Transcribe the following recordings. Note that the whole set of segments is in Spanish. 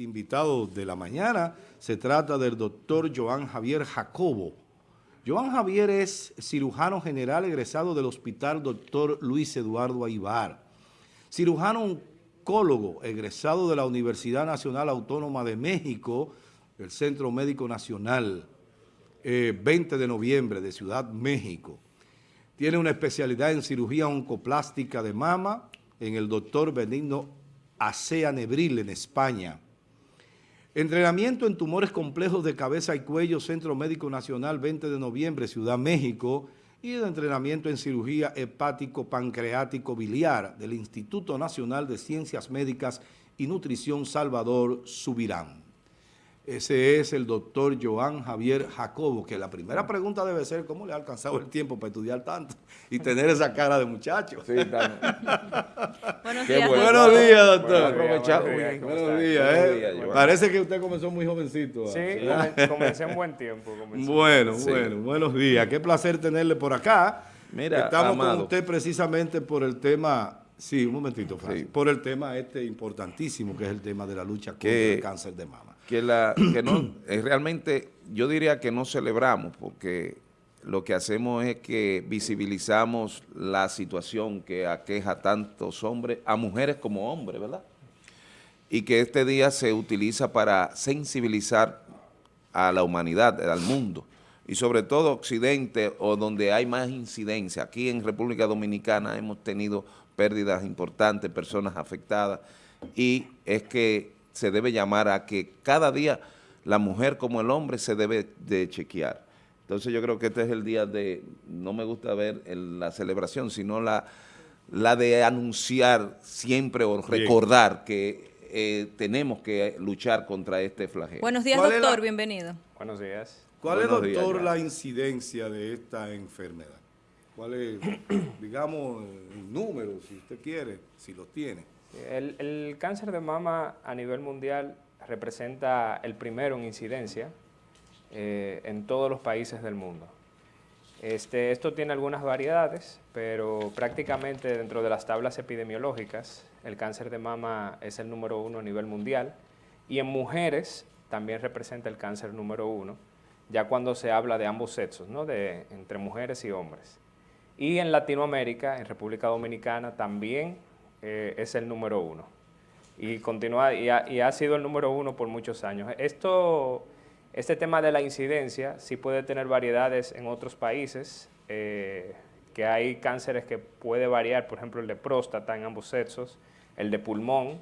invitado de la mañana. Se trata del doctor Joan Javier Jacobo. Joan Javier es cirujano general egresado del Hospital Doctor Luis Eduardo Aibar. Cirujano oncólogo egresado de la Universidad Nacional Autónoma de México, el Centro Médico Nacional, 20 eh, de noviembre de Ciudad México. Tiene una especialidad en cirugía oncoplástica de mama en el doctor Benigno Acea Nebril en España. Entrenamiento en tumores complejos de cabeza y cuello, Centro Médico Nacional, 20 de noviembre, Ciudad México, y de entrenamiento en cirugía hepático-pancreático biliar del Instituto Nacional de Ciencias Médicas y Nutrición Salvador Subirán. Ese es el doctor Joan Javier Jacobo, que la primera pregunta debe ser cómo le ha alcanzado el tiempo para estudiar tanto y tener esa cara de muchacho. Sí, Buenos, días. Buenos días, doctor. Buenos días. ¿eh? Parece que usted comenzó muy jovencito. Sí, comencé en buen tiempo. Bueno, bueno, buenos días. Qué placer tenerle por acá. Mira, Estamos con usted precisamente por el tema Sí, un momentito, Francis. Por el tema este importantísimo, que es el tema de la lucha contra el cáncer de mama que, la, que no, realmente yo diría que no celebramos porque lo que hacemos es que visibilizamos la situación que aqueja a tantos hombres, a mujeres como hombres, ¿verdad? Y que este día se utiliza para sensibilizar a la humanidad, al mundo, y sobre todo Occidente o donde hay más incidencia. Aquí en República Dominicana hemos tenido pérdidas importantes, personas afectadas, y es que se debe llamar a que cada día la mujer como el hombre se debe de chequear. Entonces yo creo que este es el día de, no me gusta ver la celebración, sino la, la de anunciar siempre o recordar que eh, tenemos que luchar contra este flagelo. Buenos días, doctor, bienvenido. Buenos días. ¿Cuál es, doctor, la incidencia de esta enfermedad? ¿Cuál es, digamos, el número, si usted quiere, si lo tiene? El, cáncer de mama a nivel mundial representa el primero en incidencia eh, en todos los países del mundo. Este, esto tiene algunas variedades, pero prácticamente dentro de las tablas epidemiológicas, el cáncer de mama es el número uno a nivel mundial y en mujeres también representa el cáncer número uno, ya cuando se habla de ambos sexos, ¿no? de, entre mujeres y hombres. Y en Latinoamérica, en República Dominicana, también eh, es el número uno. Y, continúa, y ha, sido el número uno por muchos años. Esto, este tema de la incidencia sí puede tener variedades en otros países, eh, que hay cánceres que puede variar, por ejemplo el de próstata en ambos sexos, el de pulmón,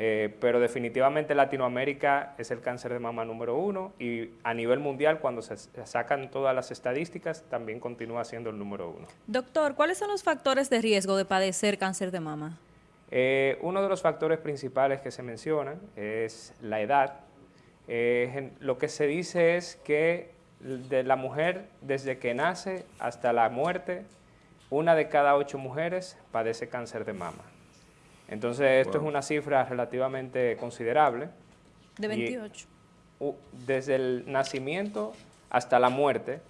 eh, pero definitivamente Latinoamérica es el cáncer de mama número uno y a nivel mundial cuando se sacan todas las estadísticas también continúa siendo el número uno. Doctor, ¿cuáles son los factores de riesgo de padecer cáncer de mama? Eh, uno de los factores principales que se mencionan es la edad. Eh, lo que se dice es que de la mujer desde que nace hasta la muerte, una de cada ocho mujeres padece cáncer de mama. Entonces, esto es una cifra relativamente considerable. De 28. desde el nacimiento hasta la muerte,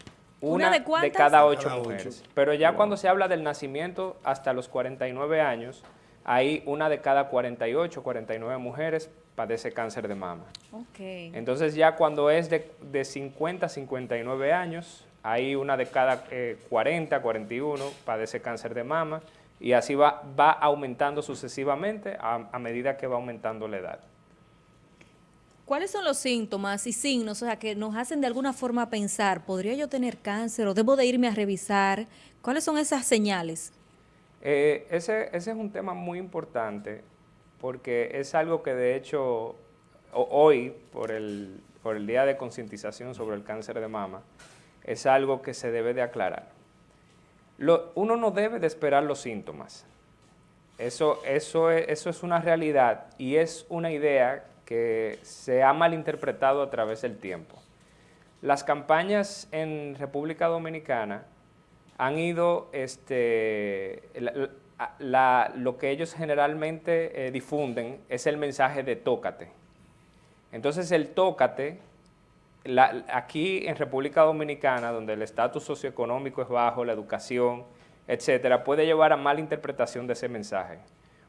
una, de, cada ocho mujeres. Pero ya cuando se habla del nacimiento hasta los 49 años, hay una de cada 48, 49 mujeres padece cáncer de mama. Okay. Entonces ya cuando es de, de 50 a 59 años, hay una de cada 40, eh, 41 padece cáncer de mama y así va, va aumentando sucesivamente a, medida que va aumentando la edad. ¿Cuáles son los síntomas y signos o sea, que nos hacen de alguna forma pensar, ¿podría yo tener cáncer o debo de irme a revisar? ¿Cuáles son esas señales? Eh, ese, ese, es un tema muy importante porque es algo que de hecho hoy, por el, por el Día de Concientización sobre el Cáncer de Mama, es algo que se debe de aclarar uno no debe de esperar los síntomas. Eso, es, eso es una realidad y es una idea que se ha malinterpretado a través del tiempo. Las campañas en República Dominicana han ido, este, lo que ellos generalmente eh, difunden es el mensaje de tócate. Entonces el tócate aquí en República Dominicana, donde el estatus socioeconómico es bajo, la educación, etcétera, puede llevar a mala interpretación de ese mensaje.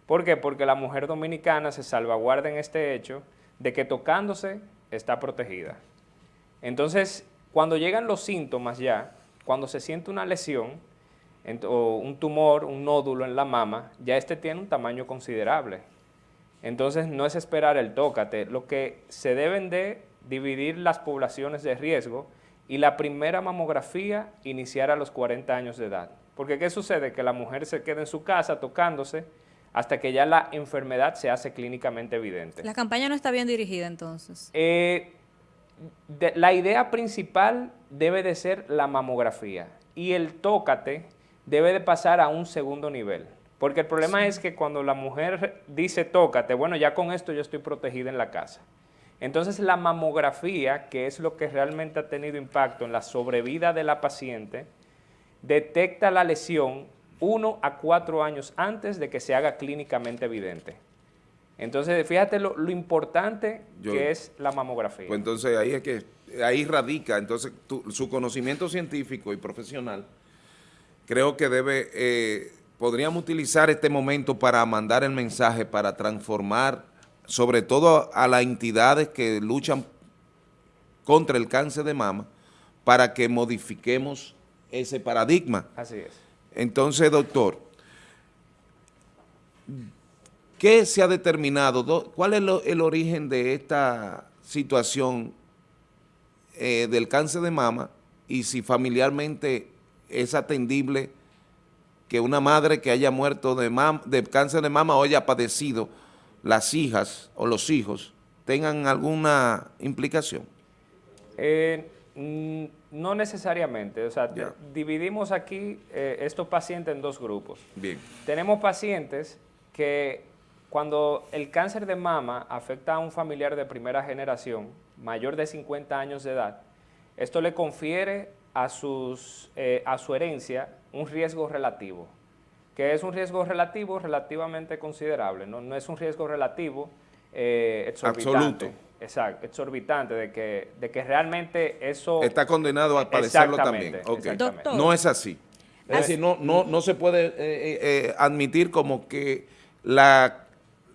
¿Por qué? Porque la mujer dominicana se salvaguarda en este hecho de que tocándose está protegida. Entonces, cuando llegan los síntomas ya, cuando se siente una lesión, o un tumor, un nódulo en la mama, ya este tiene un tamaño considerable. Entonces no es esperar el tócate, lo que se deben de dividir las poblaciones de riesgo y la primera mamografía iniciar a los 40 años de edad. Porque ¿qué sucede? Que la mujer se queda en su casa tocándose hasta que ya la enfermedad se hace clínicamente evidente. La campaña no está bien dirigida entonces. Eh, la idea principal debe de ser la mamografía y el tócate debe de pasar a un segundo nivel. Porque el problema es que cuando la mujer dice tócate, bueno, ya con esto yo estoy protegida en la casa. Entonces la mamografía, que es lo que realmente ha tenido impacto en la sobrevida de la paciente, detecta la lesión uno a cuatro años antes de que se haga clínicamente evidente. Entonces, fíjate lo, importante que es la mamografía. Pues entonces ahí es que, ahí radica, entonces su conocimiento científico y profesional, creo que debe, eh, podríamos utilizar este momento para mandar el mensaje, para transformar, sobre todo a las entidades que luchan contra el cáncer de mama, para que modifiquemos ese paradigma. Así es. Entonces, doctor, ¿Qué se ha determinado? ¿Cuál es el origen de esta situación eh, del cáncer de mama y si familiarmente es atendible que una madre que haya muerto de, de cáncer de mama o haya padecido, las hijas o los hijos, tengan alguna implicación? Eh, no necesariamente, o sea, dividimos aquí eh, estos pacientes en dos grupos. Bien. Tenemos pacientes que cuando el cáncer de mama afecta a un familiar de primera generación, mayor de 50 años de edad, esto le confiere a, sus, eh, a su herencia un riesgo relativo, que es un riesgo relativo relativamente considerable, no, no es un riesgo relativo eh, exorbitante. Absoluto. Exacto, exorbitante, de que, de que realmente eso... Está condenado a padecerlo también. No es así. Es decir, no, no, no se puede eh, admitir como que la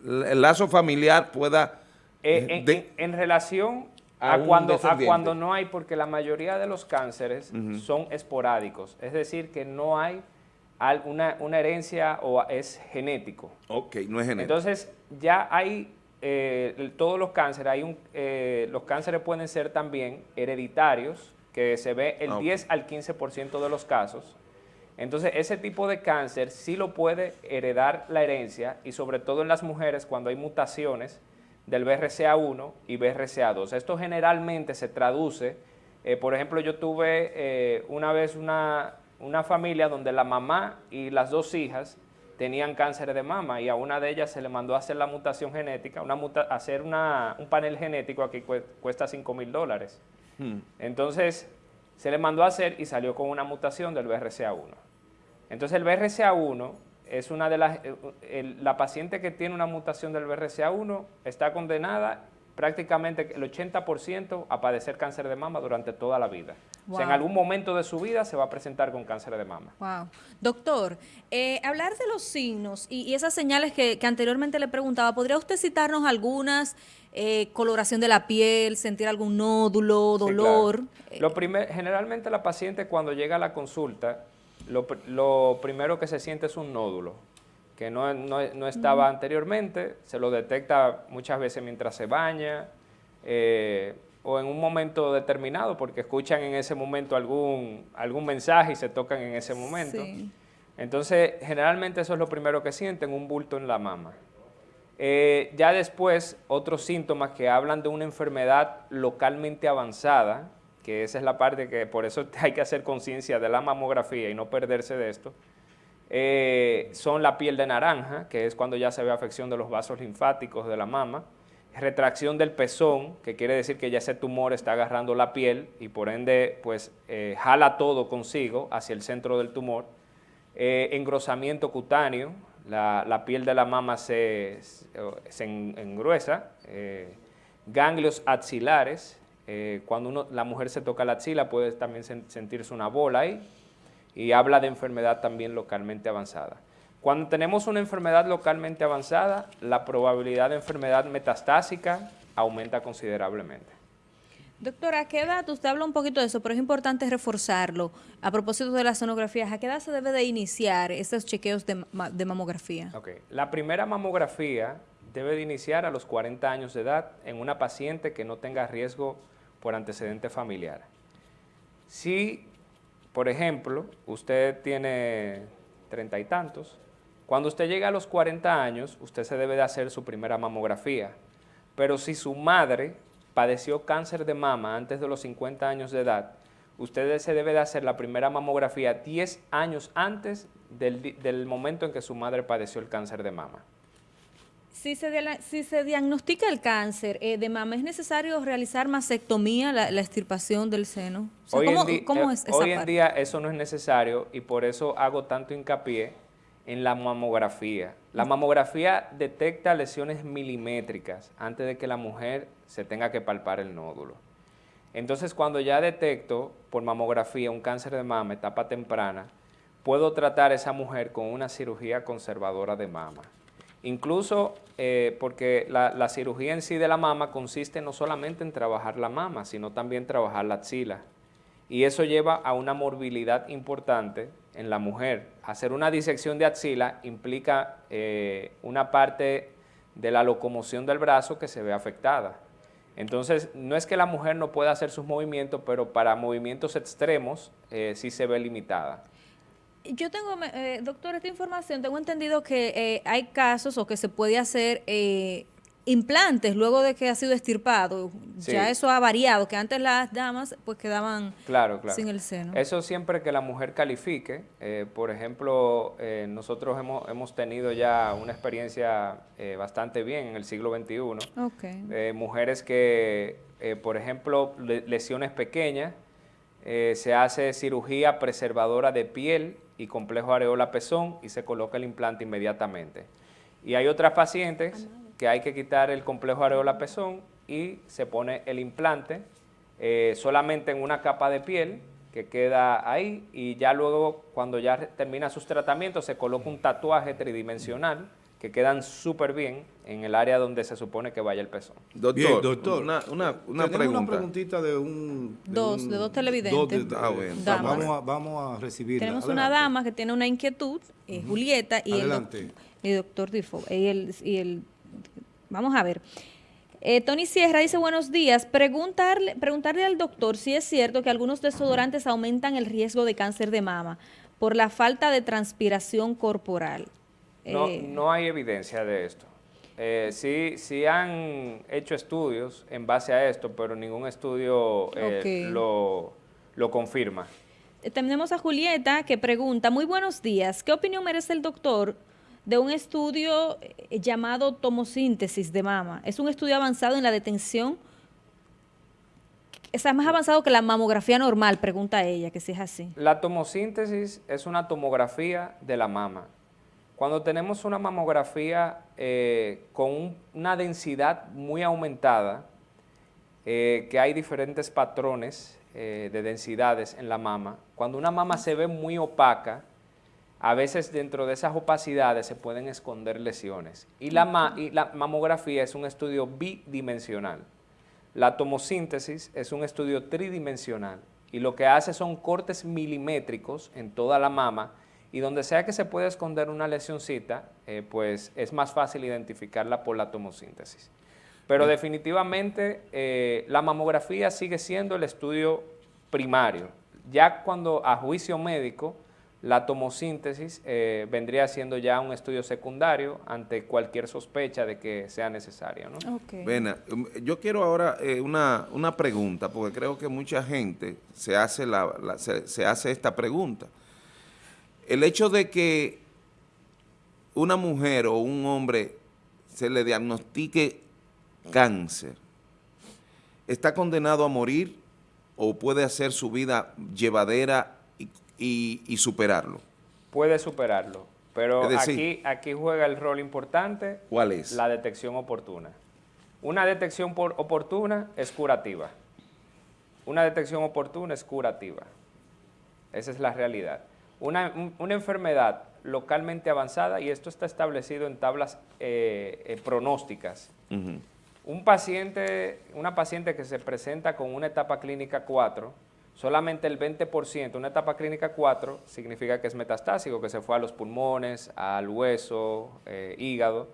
el lazo familiar pueda... Eh, eh, en, relación a, cuando, a cuando no hay, porque la mayoría de los cánceres son esporádicos, es decir, que no hay una, una, herencia o es genético. Ok, no es genético. Entonces, ya hay eh, todos los cánceres, hay un, los cánceres pueden ser también hereditarios, que se ve el 10 ah, al 15% de los casos, entonces, ese tipo de cáncer sí lo puede heredar la herencia y sobre todo en las mujeres cuando hay mutaciones del BRCA1 y BRCA2. Esto generalmente se traduce, eh, por ejemplo, yo tuve eh, una vez una, familia donde la mamá y las dos hijas tenían cáncer de mama y a una de ellas se le mandó a hacer la mutación genética, una hacer un panel genético aquí cuesta 5 mil dólares. Hmm. Entonces, se le mandó a hacer y salió con una mutación del BRCA1. Entonces el BRCA1 es una de las, eh, la paciente que tiene una mutación del BRCA1 está condenada prácticamente el 80% a padecer cáncer de mama durante toda la vida. O sea, en algún momento de su vida se va a presentar con cáncer de mama. Wow. Doctor, eh, hablar de los signos y, esas señales que, anteriormente le preguntaba, ¿podría usted citarnos algunas? Eh, coloración de la piel, sentir algún nódulo, dolor. Lo primer, generalmente la paciente cuando llega a la consulta lo, primero que se siente es un nódulo, que no, estaba anteriormente, se lo detecta muchas veces mientras se baña eh, o en un momento determinado, porque escuchan en ese momento algún, algún mensaje y se tocan en ese momento. Entonces, generalmente eso es lo primero que sienten, un bulto en la mama. Eh, ya después, otros síntomas que hablan de una enfermedad localmente avanzada, que esa es la parte que por eso hay que hacer conciencia de la mamografía y no perderse de esto, eh, son la piel de naranja, que es cuando ya se ve afección de los vasos linfáticos de la mama, retracción del pezón, que quiere decir que ya ese tumor está agarrando la piel y por ende pues eh, jala todo consigo hacia el centro del tumor, eh, engrosamiento cutáneo, la, piel de la mama se, se engruesa, ganglios axilares, cuando uno, la mujer se toca la axila puede también sentirse una bola ahí y habla de enfermedad también localmente avanzada. Cuando tenemos una enfermedad localmente avanzada, la probabilidad de enfermedad metastásica aumenta considerablemente. Doctora, ¿a qué edad? Usted habla un poquito de eso, pero es importante reforzarlo. A propósito de las sonografías, ¿a qué edad se debe de iniciar esos chequeos de, de mamografía? Ok, la primera mamografía debe de iniciar a los 40 años de edad en una paciente que no tenga riesgo por antecedente familiar. Si, por ejemplo, usted tiene treinta y tantos, cuando usted llega a los 40 años, usted se debe de hacer su primera mamografía. Pero si su madre padeció cáncer de mama antes de los 50 años de edad, usted se debe de hacer la primera mamografía 10 años antes del, momento en que su madre padeció el cáncer de mama. Si se, si se diagnostica el cáncer eh, de mama, ¿es necesario realizar mastectomía, la, la extirpación del seno? hoy ¿cómo, eh, es esa hoy en día eso no es necesario y por eso hago tanto hincapié en la mamografía. La mamografía detecta lesiones milimétricas antes de que la mujer se tenga que palpar el nódulo. Entonces, cuando ya detecto por mamografía un cáncer de mama, etapa temprana, puedo tratar a esa mujer con una cirugía conservadora de mama. Incluso eh, porque la, cirugía en sí de la mama consiste no solamente en trabajar la mama, sino también trabajar la axila y eso lleva a una morbilidad importante en la mujer. Hacer una disección de axila implica eh, una parte de la locomoción del brazo que se ve afectada. Entonces, no es que la mujer no pueda hacer sus movimientos, pero para movimientos extremos eh, sí se ve limitada. Yo tengo, eh, doctor, esta información, tengo entendido que hay casos o que se puede hacer implantes luego de que ha sido estirpado. Ya eso ha variado, que antes las damas pues quedaban claro, claro. sin el seno. Eso siempre que la mujer califique. Eh, por ejemplo, eh, nosotros hemos, hemos, tenido ya una experiencia eh, bastante bien en el siglo XXI. Okay. mujeres que, por ejemplo, lesiones pequeñas, se hace cirugía preservadora de piel y complejo areola pezón y se coloca el implante inmediatamente. Y hay otras pacientes que hay que quitar el complejo areola pezón y se pone el implante eh, solamente en una capa de piel que queda ahí y ya luego cuando ya termina sus tratamientos se coloca un tatuaje tridimensional que quedan súper bien en el área donde se supone que vaya el pezón. Doctor, doctor una, una, una pregunta. una preguntita de un... De dos, de dos televidentes. ah, bueno. Vamos, a, vamos a recibir. Tenemos una dama que tiene una inquietud, eh, Julieta, y Adelante. el, doctor Difo, y el, y el Vamos a ver. Eh, Tony Sierra dice, buenos días, preguntarle, preguntarle al doctor si es cierto que algunos desodorantes aumentan el riesgo de cáncer de mama por la falta de transpiración corporal. No, eh, no hay evidencia de esto. Eh, sí, sí han hecho estudios en base a esto, pero ningún estudio lo, lo confirma. Tenemos a Julieta que pregunta, muy buenos días, ¿qué opinión merece el doctor de un estudio eh, llamado tomosíntesis de mama. Es un estudio avanzado en la detención, es más avanzado que la mamografía normal, pregunta ella, que si es así. La tomosíntesis es una tomografía de la mama. Cuando tenemos una mamografía eh, con una densidad muy aumentada, eh, que hay diferentes patrones de densidades en la mama, cuando una mama se ve muy opaca, a veces dentro de esas opacidades se pueden esconder lesiones. Y la, mamografía es un estudio bidimensional. La tomosíntesis es un estudio tridimensional y lo que hace son cortes milimétricos en toda la mama y donde sea que se pueda esconder una lesioncita, eh, pues es más fácil identificarla por la tomosíntesis. Pero definitivamente eh, la mamografía sigue siendo el estudio primario. Ya cuando a juicio médico la tomosíntesis eh, vendría siendo ya un estudio secundario ante cualquier sospecha de que sea necesario. ¿no? Um, yo quiero ahora eh, una, pregunta, porque creo que mucha gente se hace, la, se, hace esta pregunta. El hecho de que una mujer o un hombre se le diagnostique cáncer, ¿está condenado a morir o puede hacer su vida llevadera y, superarlo. Puede superarlo, pero aquí, aquí juega el rol importante. ¿Cuál es? La detección oportuna. Una detección por oportuna es curativa. Una detección oportuna es curativa. Esa es la realidad. Una, enfermedad localmente avanzada, y esto está establecido en tablas eh, eh, pronósticas, Un paciente, una paciente que se presenta con una etapa clínica 4, solamente el 20%, una etapa clínica 4 significa que es metastásico, que se fue a los pulmones, al hueso, eh, hígado.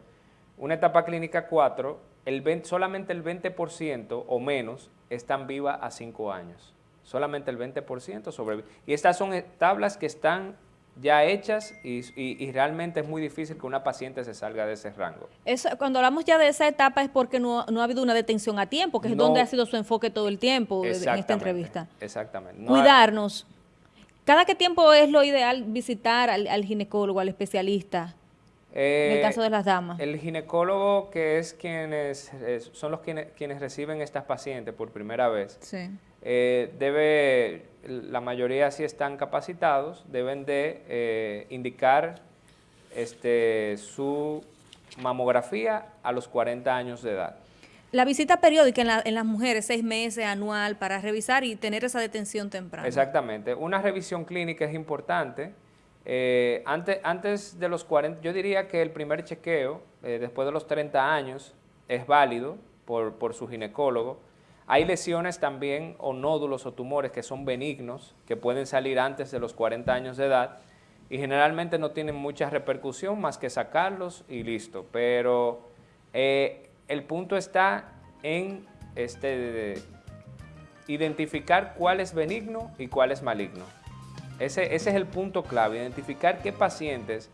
Una etapa clínica 4, el solamente el 20% o menos están viva a 5 años. Solamente el 20% sobrevive. Y estas son tablas que están ya hechas y, realmente es muy difícil que una paciente se salga de ese rango. cuando hablamos ya de esa etapa es porque no, ha habido una detención a tiempo, que es donde ha sido su enfoque todo el tiempo en esta entrevista. Exactamente. Cuidarnos. ¿Cada qué tiempo es lo ideal visitar al, ginecólogo, al especialista? en el eh, caso de las damas. El ginecólogo, que es quienes son los quienes, quienes reciben estas pacientes por primera vez, sí. Eh, debe, la mayoría si están capacitados, deben de eh, indicar este, su mamografía a los 40 años de edad. La visita periódica en, las mujeres, seis meses, anual, para revisar y tener esa detención temprana. Exactamente. Una revisión clínica es importante. Eh, antes, antes de los 40, yo diría que el primer chequeo, después de los 30 años, es válido por, por su ginecólogo hay lesiones también o nódulos o tumores que son benignos, que pueden salir antes de los 40 años de edad y generalmente no tienen mucha repercusión más que sacarlos y listo. Pero eh, el punto está en este, identificar cuál es benigno y cuál es maligno. Ese, ese es el punto clave, identificar qué pacientes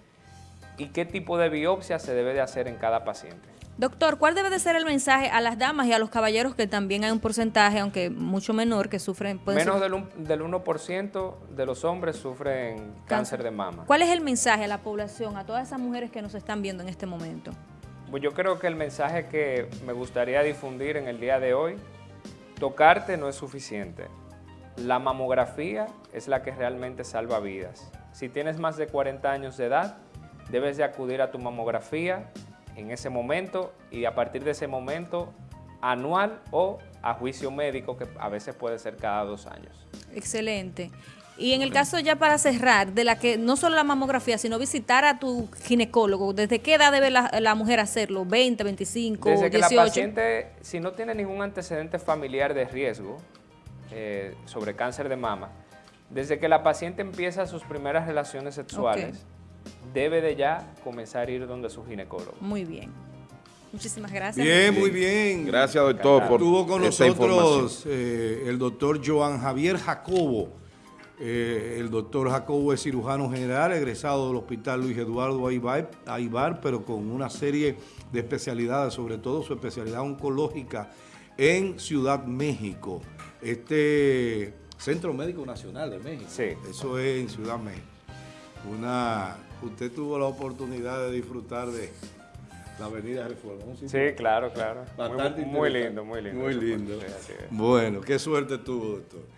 y qué tipo de biopsia se debe de hacer en cada paciente. Doctor, ¿cuál debe de ser el mensaje a las damas y a los caballeros que también hay un porcentaje, aunque mucho menor, que sufren... Menos del, del 1% de los hombres sufren cáncer. de mama. ¿Cuál es el mensaje a la población, a todas esas mujeres que nos están viendo en este momento? Pues yo creo que el mensaje que me gustaría difundir en el día de hoy, tocarte no es suficiente. La mamografía es la que realmente salva vidas. Si tienes más de 40 años de edad, debes de acudir a tu mamografía en ese momento y a partir de ese momento anual o a juicio médico que a veces puede ser cada dos años. Excelente. Y en el caso ya para cerrar, de la que no solo la mamografía, sino visitar a tu ginecólogo, ¿desde qué edad debe la, mujer hacerlo? ¿20, 25, Desde que la paciente, si no tiene ningún antecedente familiar de riesgo eh, sobre cáncer de mama, desde que la paciente empieza sus primeras relaciones sexuales, debe de ya comenzar a ir donde su ginecólogo. Muy bien. Muchísimas gracias. Bien, muy bien. Gracias, doctor, por Estuvo con nosotros eh, el doctor Joan Javier Jacobo. Eh, el doctor Jacobo es cirujano general, egresado del Hospital Luis Eduardo Aibar, pero con una serie de especialidades, sobre todo su especialidad oncológica en Ciudad México. Este Centro Médico Nacional de México. Sí. Eso es en Ciudad México. Una usted tuvo la oportunidad de disfrutar de la Avenida Reforma. Sí, claro, claro. muy, lindo, muy lindo. Muy lindo. Bueno, qué suerte tuvo, doctor.